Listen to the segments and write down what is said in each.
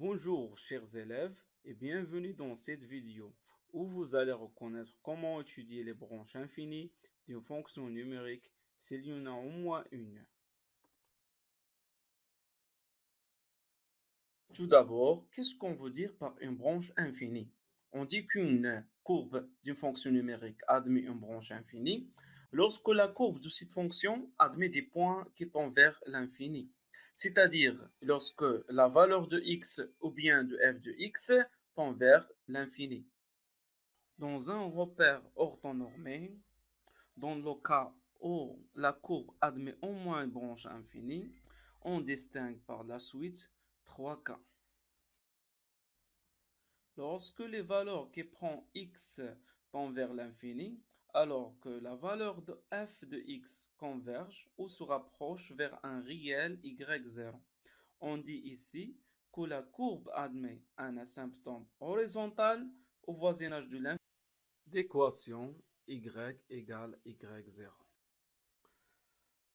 Bonjour chers élèves et bienvenue dans cette vidéo où vous allez reconnaître comment étudier les branches infinies d'une fonction numérique s'il y en a au moins une. Tout d'abord, qu'est-ce qu'on veut dire par une branche infinie? On dit qu'une courbe d'une fonction numérique admet une branche infinie lorsque la courbe de cette fonction admet des points qui tendent vers l'infini c'est-à-dire lorsque la valeur de x ou bien de f de x tend vers l'infini. Dans un repère orthonormé, dans le cas où la courbe admet au moins une branche infinie, on distingue par la suite trois cas. Lorsque les valeurs qui prend x tendent vers l'infini, alors que la valeur de f de x converge ou se rapproche vers un réel y0. On dit ici que la courbe admet un asymptote horizontal au voisinage de l'infini d'équation y égale y0.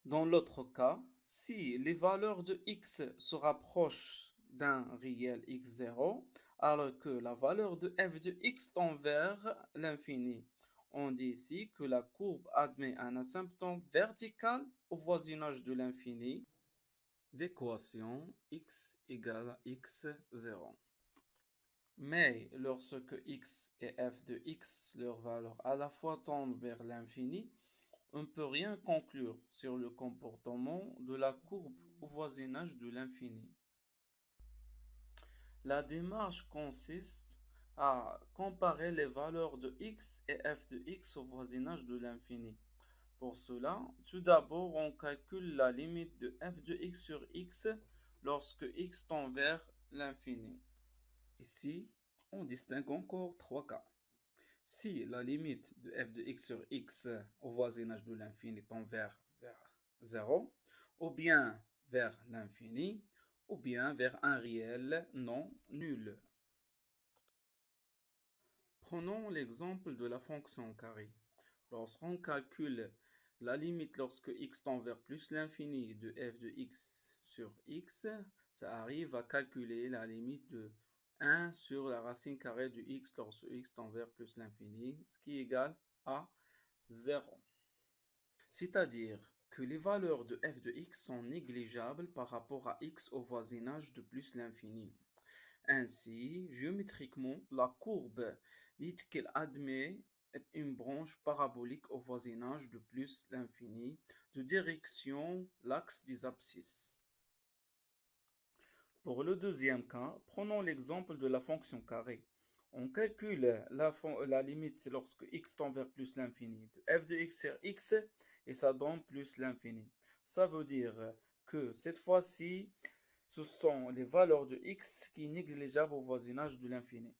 Dans l'autre cas, si les valeurs de x se rapprochent d'un réel x0, alors que la valeur de f de x tend vers l'infini on dit ici que la courbe admet un asymptote vertical au voisinage de l'infini d'équation x égale à x0. Mais lorsque x et f de x, leurs valeurs à la fois tendent vers l'infini, on ne peut rien conclure sur le comportement de la courbe au voisinage de l'infini. La démarche consiste à comparer les valeurs de x et f de x au voisinage de l'infini. Pour cela, tout d'abord, on calcule la limite de f de x sur x lorsque x tend vers l'infini. Ici, on distingue encore trois cas. Si la limite de f de x sur x au voisinage de l'infini tend vers, vers 0, ou bien vers l'infini, ou bien vers un réel non nul. Prenons l'exemple de la fonction carré. Lorsqu'on calcule la limite lorsque x tend vers plus l'infini de f de x sur x, ça arrive à calculer la limite de 1 sur la racine carrée de x lorsque x tend vers plus l'infini, ce qui est égal à 0. C'est-à-dire que les valeurs de f de x sont négligeables par rapport à x au voisinage de plus l'infini. Ainsi, géométriquement, la courbe Dites qu'elle admet une branche parabolique au voisinage de plus l'infini de direction l'axe des abscisses. Pour le deuxième cas, prenons l'exemple de la fonction carré. On calcule la, la, limite lorsque x tend vers plus l'infini de f de x sur x et ça donne plus l'infini. Ça veut dire que cette fois-ci, ce sont les valeurs de x qui sont négligeables au voisinage de l'infini.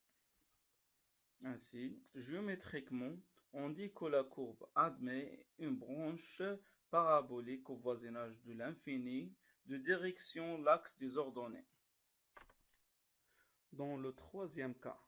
Ainsi, géométriquement, on dit que la courbe admet une branche parabolique au voisinage de l'infini de direction l'axe des ordonnées. Dans le troisième cas,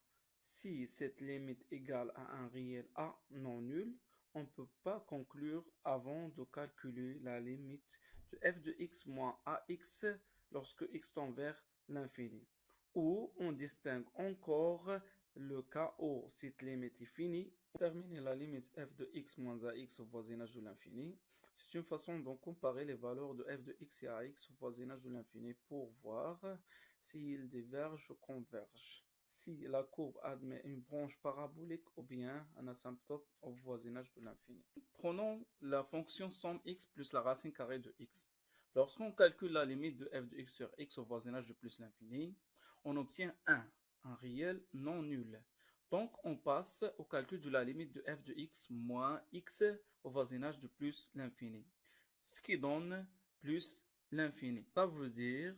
si cette limite égale à un réel a non nul, on ne peut pas conclure avant de calculer la limite de f de x moins ax lorsque x tend vers l'infini. Ou on distingue encore le cas où cette limite est finie, déterminer la limite f de x moins ax au voisinage de l'infini. C'est une façon de comparer les valeurs de f de x et ax au voisinage de l'infini pour voir s'ils divergent ou convergent. Si la courbe admet une branche parabolique ou bien un asymptote au voisinage de l'infini. Prenons la fonction somme x plus la racine carrée de x. Lorsqu'on calcule la limite de f de x sur x au voisinage de plus l'infini, on obtient 1 un réel non nul. Donc, on passe au calcul de la limite de f de x moins x au voisinage de plus l'infini. Ce qui donne plus l'infini. Ça veut dire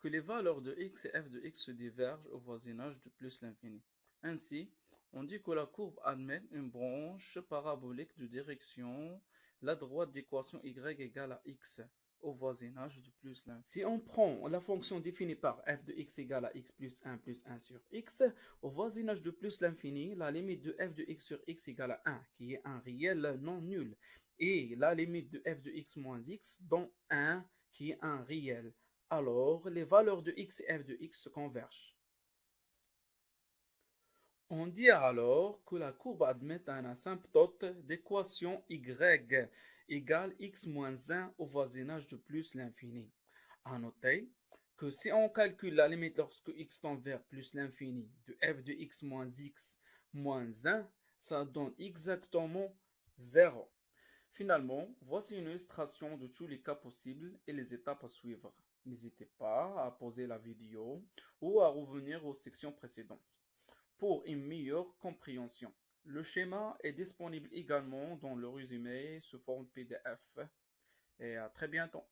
que les valeurs de x et f de x se divergent au voisinage de plus l'infini. Ainsi, on dit que la courbe admet une branche parabolique de direction la droite d'équation y égale à x au voisinage de plus l'infini. Si on prend la fonction définie par f de x égale à x plus 1 plus 1 sur x, au voisinage de plus l'infini, la limite de f de x sur x égale à 1, qui est un réel non nul, et la limite de f de x moins x dans 1, qui est un réel. Alors, les valeurs de x et f de x se convergent. On dit alors que la courbe admet un asymptote d'équation y égale x moins 1 au voisinage de plus l'infini. À noter que si on calcule la limite lorsque x tend vers plus l'infini de f de x moins x moins 1, ça donne exactement 0. Finalement, voici une illustration de tous les cas possibles et les étapes à suivre. N'hésitez pas à poser la vidéo ou à revenir aux sections précédentes pour une meilleure compréhension. Le schéma est disponible également dans le résumé sous forme PDF. Et à très bientôt.